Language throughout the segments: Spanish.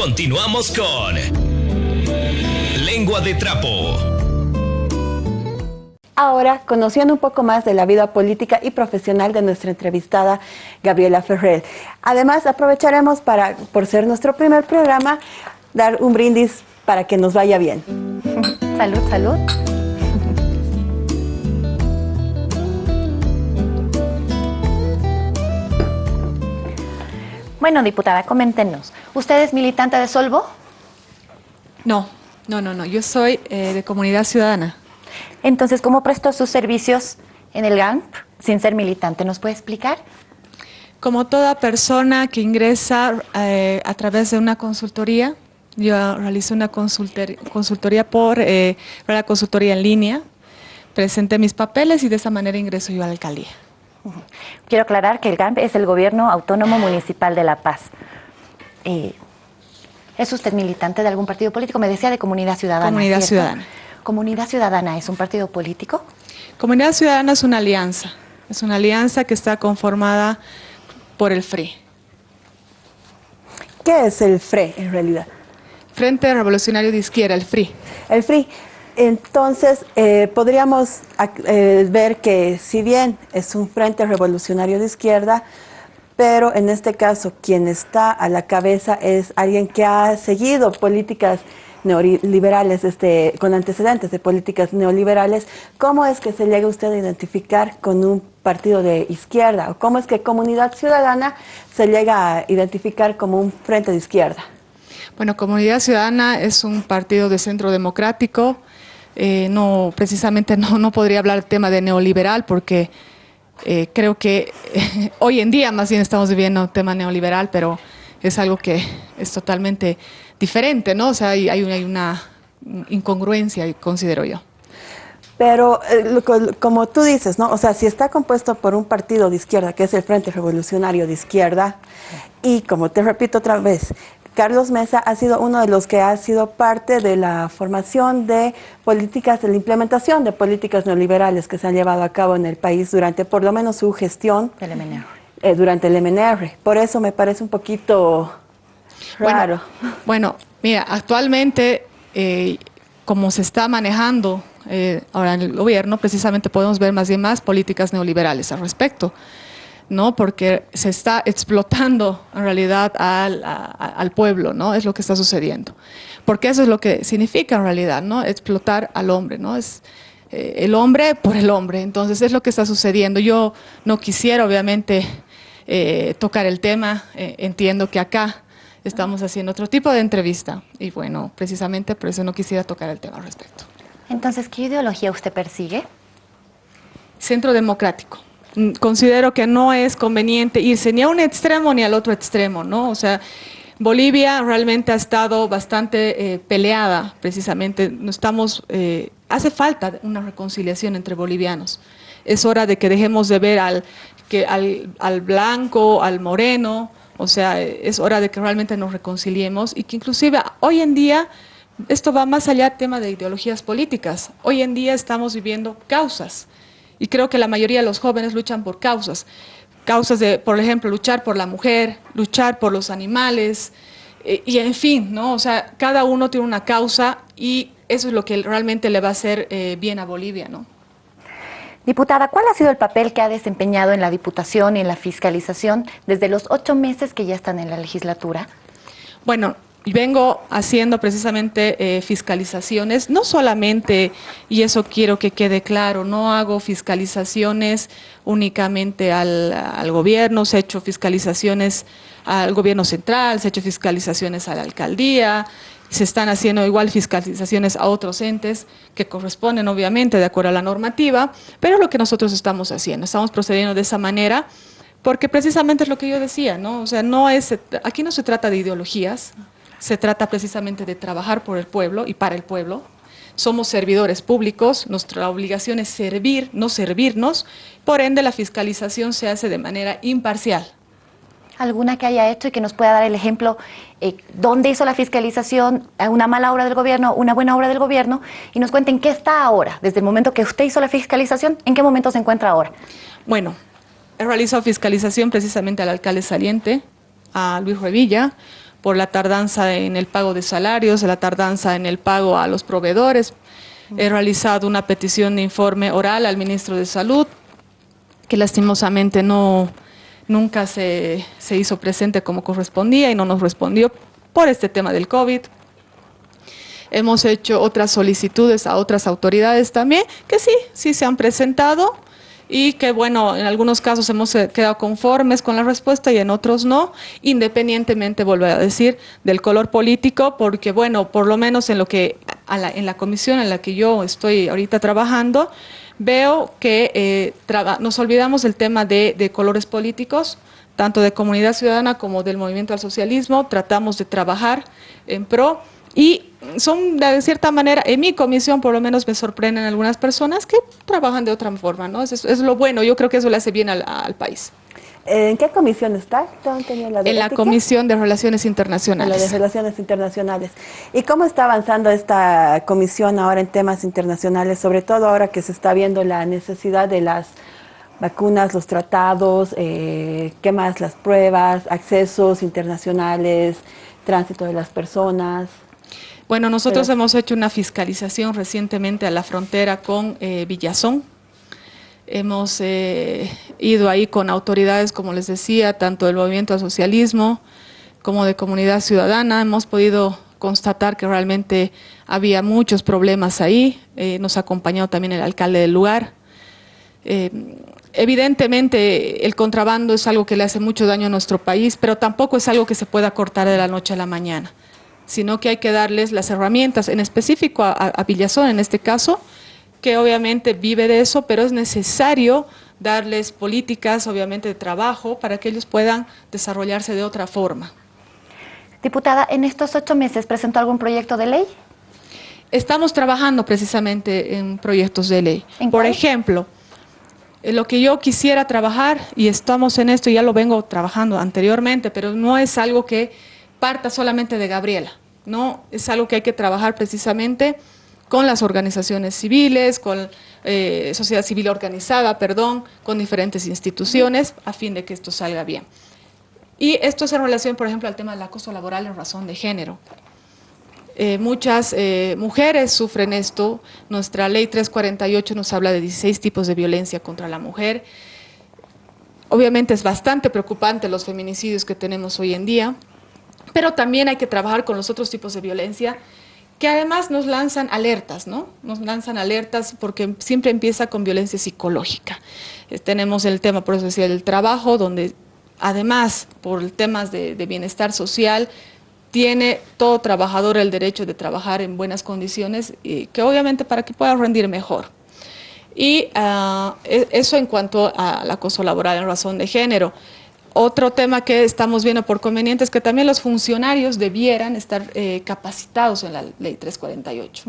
Continuamos con Lengua de Trapo. Ahora, conociendo un poco más de la vida política y profesional de nuestra entrevistada Gabriela Ferrer. Además, aprovecharemos para, por ser nuestro primer programa, dar un brindis para que nos vaya bien. Salud, salud. Bueno, diputada, coméntenos. ¿Usted es militante de Solvo? No, no, no, no. Yo soy eh, de Comunidad Ciudadana. Entonces, ¿cómo prestó sus servicios en el GAMP sin ser militante? ¿Nos puede explicar? Como toda persona que ingresa eh, a través de una consultoría, yo realizo una consultoría por eh, la consultoría en línea, presenté mis papeles y de esa manera ingreso yo a la alcaldía. Quiero aclarar que el GAMP es el Gobierno Autónomo Municipal de La Paz. Eh, ¿Es usted militante de algún partido político? Me decía de Comunidad Ciudadana. Comunidad Ciudadana. ¿Comunidad Ciudadana es un partido político? Comunidad Ciudadana es una alianza. Es una alianza que está conformada por el FRE. ¿Qué es el FRE en realidad? Frente Revolucionario de Izquierda, el FRI. El FRI. Entonces, eh, podríamos eh, ver que si bien es un Frente Revolucionario de Izquierda, pero en este caso quien está a la cabeza es alguien que ha seguido políticas neoliberales, este, con antecedentes de políticas neoliberales, ¿cómo es que se llega usted a identificar con un partido de izquierda? ¿O cómo es que Comunidad Ciudadana se llega a identificar como un frente de izquierda? Bueno, Comunidad Ciudadana es un partido de centro democrático, eh, no, precisamente no, no podría hablar tema de neoliberal porque eh, creo que hoy en día más bien estamos viviendo un tema neoliberal, pero es algo que es totalmente diferente, ¿no? O sea, hay, hay, una, incongruencia, considero yo. Pero eh, como tú dices, ¿no? O sea, si está compuesto por un partido de izquierda, que es el Frente Revolucionario de Izquierda, y como te repito otra vez, Carlos Mesa ha sido uno de los que ha sido parte de la formación de políticas, de la implementación de políticas neoliberales que se han llevado a cabo en el país durante por lo menos su gestión eh, durante el MNR. Por eso me parece un poquito raro. Bueno, mira, actualmente eh, como se está manejando eh, ahora en el gobierno, precisamente podemos ver más bien más políticas neoliberales al respecto. ¿No? porque se está explotando en realidad al, pueblo, ¿no? es lo que está sucediendo. Porque eso es lo que significa en realidad, ¿no? explotar al hombre, ¿no? es eh, el hombre por el hombre, entonces es lo que está sucediendo. Yo no quisiera obviamente eh, tocar el tema, eh, entiendo que acá estamos haciendo otro tipo de entrevista y bueno, precisamente por eso no quisiera tocar el tema al respecto. Entonces, ¿qué ideología usted persigue? Centro democrático. Mm, considero que no es conveniente irse ni a un extremo ni al otro extremo, ¿no? O sea, Bolivia realmente ha estado bastante eh, peleada, precisamente. No estamos, eh, hace falta una reconciliación entre bolivianos. Es hora de que dejemos de ver al, que, al, al blanco, al moreno, o sea, es hora de que realmente nos reconciliemos y que inclusive hoy en día esto va más allá del tema de ideologías políticas. Hoy en día estamos viviendo causas y creo que la mayoría de los jóvenes luchan por causas. Causas de, por ejemplo, luchar por la mujer, luchar por los animales, eh, y en fin, ¿no? O sea, cada uno tiene una causa y eso es lo que realmente le va a hacer eh, bien a Bolivia, ¿no? Diputada, ¿cuál ha sido el papel que ha desempeñado en la Diputación y en la fiscalización desde los ocho meses que ya están en la legislatura? Bueno, vengo haciendo precisamente eh, fiscalizaciones, no solamente, y eso quiero que quede claro, no hago fiscalizaciones únicamente al, al gobierno, se he hecho fiscalizaciones al gobierno central, se he hecho fiscalizaciones a la alcaldía, se están haciendo igual fiscalizaciones a otros entes que corresponden obviamente de acuerdo a la normativa, pero lo que nosotros estamos haciendo, estamos procediendo de esa manera, porque precisamente es lo que yo decía, ¿no? O sea, no es, aquí no se trata de ideologías, se trata precisamente de trabajar por el pueblo y para el pueblo. Somos servidores públicos, nuestra obligación es servir, no servirnos, por ende la fiscalización se hace de manera imparcial. ¿Alguna que haya hecho y que nos pueda dar el ejemplo eh, dónde hizo la fiscalización, una mala obra del gobierno, una buena obra del gobierno, y nos cuenten qué está ahora, desde el momento que usted hizo la fiscalización, en qué momento se encuentra ahora? Bueno, he realizado fiscalización precisamente al alcalde saliente, a Luis Revilla, por la tardanza en el pago de salarios, la tardanza en el pago a los proveedores. He realizado una petición de informe oral al ministro de Salud, que lastimosamente no, nunca se, se hizo presente como correspondía y no nos respondió por este tema del COVID. Hemos hecho otras solicitudes a otras autoridades también, que sí, sí se han presentado y que bueno, en algunos casos hemos eh, quedado conformes con la respuesta y en otros no, independientemente, vuelvo a decir, del color político, porque bueno, por lo menos en lo que en la comisión en la que yo estoy ahorita trabajando, veo que eh, nos olvidamos del tema de, de colores políticos, tanto de comunidad ciudadana como del movimiento al socialismo, tratamos de trabajar en pro y son, de cierta manera, en mi comisión por lo menos me sorprenden algunas personas que trabajan de otra forma, ¿no? Es, es lo bueno, yo creo que eso le hace bien al, al país. ¿En qué comisión está? En la Comisión de Relaciones Internacionales. En la de Relaciones Internacionales. ¿Y cómo está avanzando esta comisión ahora en temas internacionales, sobre todo ahora que se está viendo la necesidad de las vacunas, los tratados, eh, qué más, las pruebas, accesos internacionales, tránsito de las personas? Bueno, nosotros hemos hecho una fiscalización recientemente a la frontera con eh, Villazón. Hemos eh, ido ahí con autoridades, como les decía, tanto del movimiento al socialismo como de comunidad ciudadana. Hemos podido constatar que realmente había muchos problemas ahí. Eh, nos ha acompañado también el alcalde del lugar. evidentemente el contrabando es algo que le hace mucho daño a nuestro país, pero tampoco es algo que se pueda cortar de la noche a la mañana sino que hay que darles las herramientas, en específico a, Villazón en este caso, que obviamente vive de eso, pero es necesario darles políticas, obviamente, de trabajo para que ellos puedan desarrollarse de otra forma. Diputada, ¿en estos ocho meses presentó algún proyecto de ley? Estamos trabajando precisamente en proyectos de ley. Por ejemplo, lo que yo quisiera trabajar, y estamos en esto, ya lo vengo trabajando anteriormente, pero no es algo que parta solamente de Gabriela, ¿no? Es algo que hay que trabajar precisamente con las organizaciones civiles, con eh, sociedad civil organizada, perdón, con diferentes instituciones, a fin de que esto salga bien. Y esto es en relación, por ejemplo, al tema del acoso laboral en razón de género. Eh, muchas eh, mujeres sufren esto. Nuestra ley 348 nos habla de 16 tipos de violencia contra la mujer. Obviamente es bastante preocupante los feminicidios que tenemos hoy en día. Pero también hay que trabajar con los otros tipos de violencia que además nos lanzan alertas, ¿no? Nos lanzan alertas porque siempre empieza con violencia psicológica. Eh, tenemos el tema, por eso decía, el trabajo, donde además, por temas de, bienestar social, tiene todo trabajador el derecho de trabajar en buenas condiciones, y que obviamente para que pueda rendir mejor. Y e, eso en cuanto al acoso laboral en razón de género. Otro tema que estamos viendo por conveniente es que también los funcionarios debieran estar eh, capacitados en la ley 348.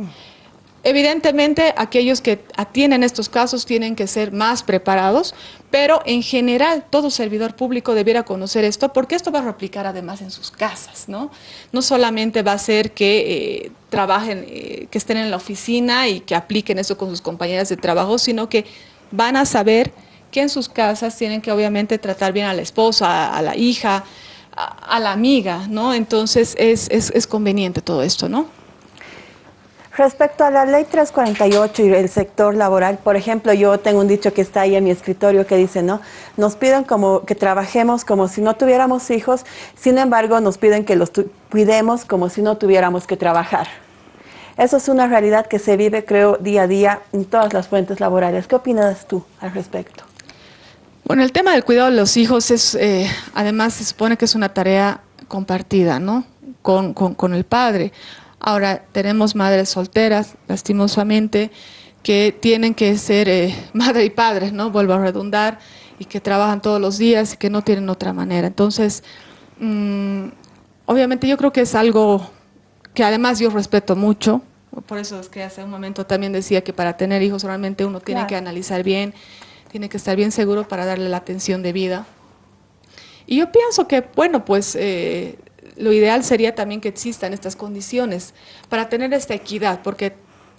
Evidentemente, aquellos que atienden estos casos tienen que ser más preparados, pero en general todo servidor público debiera conocer esto, porque esto va a replicar además en sus casas, ¿no? No solamente va a ser que eh, trabajen, eh, que estén en la oficina y que apliquen eso con sus compañeras de trabajo, sino que van a saber que en sus casas tienen que obviamente tratar bien a la esposa, a, la hija, a, la amiga, ¿no? Entonces es, es, conveniente todo esto, ¿no? Respecto a la ley 348 y el sector laboral, por ejemplo, yo tengo un dicho que está ahí en mi escritorio que dice, ¿no? Nos piden como que trabajemos como si no tuviéramos hijos, sin embargo nos piden que los cuidemos como si no tuviéramos que trabajar. Eso es una realidad que se vive, creo, día a día en todas las fuentes laborales. ¿Qué opinas tú al respecto? Bueno, el tema del cuidado de los hijos es, eh, además se supone que es una tarea compartida, ¿no? Con, con, el padre. Ahora, tenemos madres solteras, lastimosamente, que tienen que ser eh, madre y padre, ¿no? Vuelvo a redundar, y que trabajan todos los días y que no tienen otra manera. Entonces, mm, obviamente yo creo que es algo que además yo respeto mucho, por eso es que hace un momento también decía que para tener hijos realmente uno tiene que analizar bien tiene que estar bien seguro para darle la atención debida. Y yo pienso que, bueno, pues eh, lo ideal sería también que existan estas condiciones para tener esta equidad, porque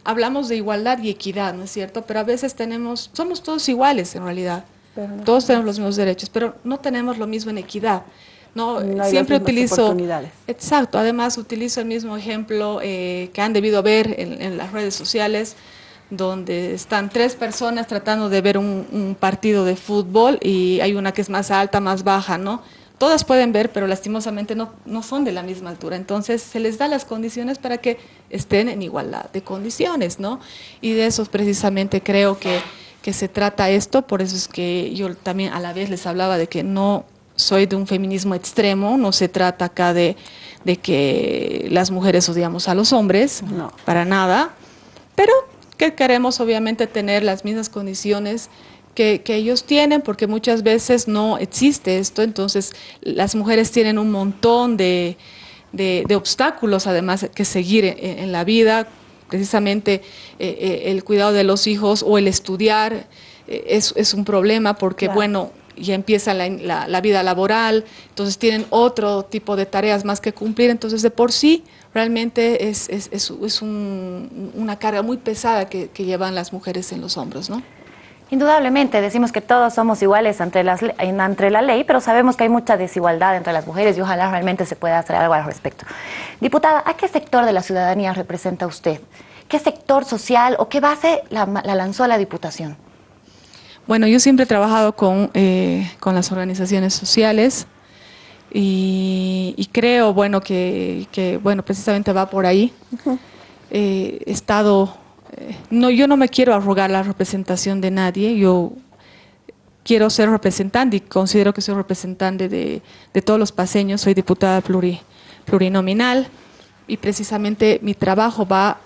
hablamos de igualdad y equidad, ¿no es cierto? Pero a veces tenemos, somos todos iguales en realidad, todos tenemos los mismos derechos, pero no tenemos lo mismo en equidad. No No, Siempre utilizo, exacto, además utilizo el mismo ejemplo eh, que han debido ver en, en las redes sociales, donde están tres personas tratando de ver un, un partido de fútbol y hay una que es más alta, más baja, ¿no? Todas pueden ver, pero lastimosamente no, no son de la misma altura. Entonces se les da las condiciones para que estén en igualdad de condiciones, ¿no? Y de eso precisamente creo que, que se trata esto, por eso es que yo también a la vez les hablaba de que no soy de un feminismo extremo, no se trata acá de, de que las mujeres odiamos a los hombres, No. para nada, pero que queremos obviamente tener las mismas condiciones que, que ellos tienen, porque muchas veces no existe esto, entonces las mujeres tienen un montón de, de- de obstáculos además que seguir en, en la vida, precisamente eh, eh, el cuidado de los hijos o el estudiar eh, es, es un problema porque, Claro. bueno, ya empieza la, la- la vida laboral, entonces tienen otro tipo de tareas más que cumplir, entonces de por sí realmente es, es- es- es un- una carga muy pesada que, que llevan las mujeres en los hombros, ¿no? Indudablemente, decimos que todos somos iguales ante, las, le- en- ante la ley, pero sabemos que hay mucha desigualdad entre las mujeres y ojalá realmente se pueda hacer algo al respecto. Diputada, ¿a qué sector de la ciudadanía representa usted? ¿Qué sector social o qué base la, la lanzó a la Diputación? Bueno, yo siempre he trabajado con, eh, con las organizaciones sociales y, y creo, bueno, que, que, bueno, precisamente va por ahí. Eh, he estado, eh, no, yo no me quiero arrogar la representación de nadie, yo quiero ser representante y considero que soy representante de, de todos los paseños, soy diputada pluri- plurinominal y precisamente mi trabajo va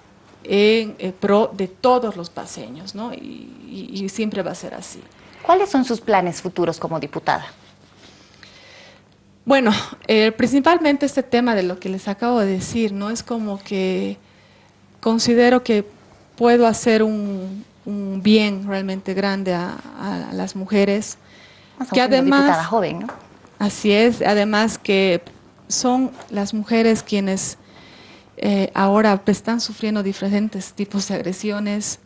en eh, pro de todos los paseños, ¿no? Y, y- y siempre va a ser así. ¿Cuáles son sus planes futuros como diputada? Bueno, eh, principalmente este tema de lo que les acabo de decir, ¿no? Es como que considero que puedo hacer un, un bien realmente grande a, a las mujeres. Que además- diputada joven, ¿no? Así es, además que son las mujeres quienes eh, ahora están sufriendo diferentes tipos de agresiones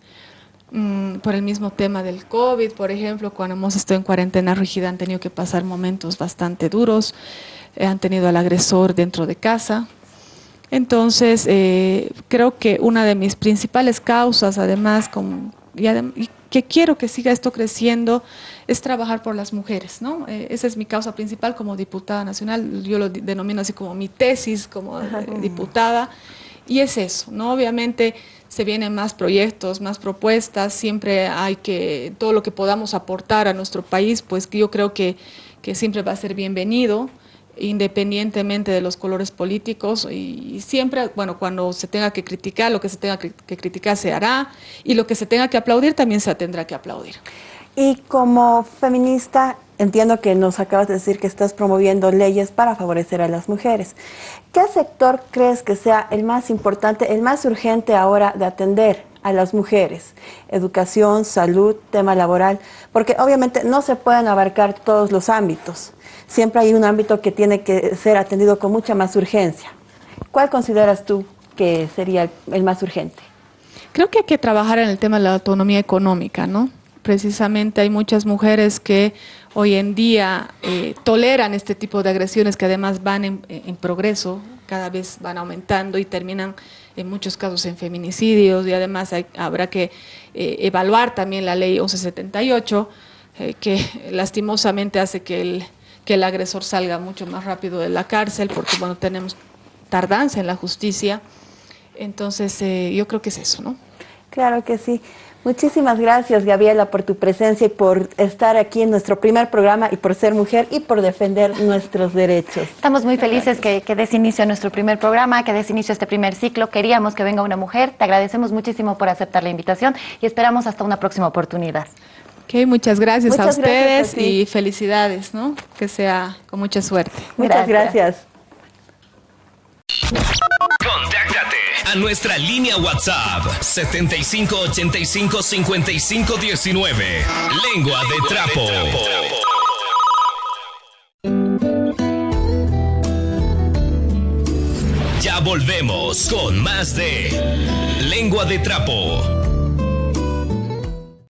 mm, por el mismo tema del COVID, por ejemplo, cuando hemos estado en cuarentena rígida han tenido que pasar momentos bastante duros, eh, han tenido al agresor dentro de casa. Entonces, eh, creo que una de mis principales causas, además, como, y, adem- y que quiero que siga esto creciendo, es trabajar por las mujeres, ¿no? Eh, esa es mi causa principal como diputada nacional, yo lo denomino así como mi tesis como eh, diputada, y es eso, ¿no? Obviamente se vienen más proyectos, más propuestas, siempre hay que, todo lo que podamos aportar a nuestro país, pues yo creo que, que siempre va a ser bienvenido independientemente de los colores políticos y, y siempre, bueno, cuando se tenga que criticar, lo que se tenga que, que criticar se hará y lo que se tenga que aplaudir también se tendrá que aplaudir. Y como feminista, entiendo que nos acabas de decir que estás promoviendo leyes para favorecer a las mujeres. ¿Qué sector crees que sea el más importante, el más urgente ahora de atender a las mujeres? Educación, salud, tema laboral, porque obviamente no se pueden abarcar todos los ámbitos. Siempre hay un ámbito que tiene que ser atendido con mucha más urgencia. ¿Cuál consideras tú que sería el, más urgente? Creo que hay que trabajar en el tema de la autonomía económica, ¿no? Precisamente hay muchas mujeres que hoy en día eh, toleran este tipo de agresiones que además van en, en progreso, cada vez van aumentando y terminan en muchos casos en feminicidios y además hay- habrá que eh, evaluar también la ley 1178 eh, que lastimosamente hace que el, que el agresor salga mucho más rápido de la cárcel porque bueno tenemos tardanza en la justicia. Entonces, eh, yo creo que es eso, ¿no? Claro que sí. Muchísimas gracias, Gabriela, por tu presencia y por estar aquí en nuestro primer programa y por ser mujer y por defender nuestros derechos. Estamos muy felices que, que des inicio a nuestro primer programa, que des inicio a este primer ciclo. Queríamos que venga una mujer. Te agradecemos muchísimo por aceptar la invitación y esperamos hasta una próxima oportunidad. Ok, muchas gracias Muchas a gracias ustedes a y felicidades, ¿no? Que sea con mucha suerte. Muchas Gracias. gracias. A nuestra línea WhatsApp 7585 5519. Lengua de trapo. Ya volvemos con más de Lengua de trapo.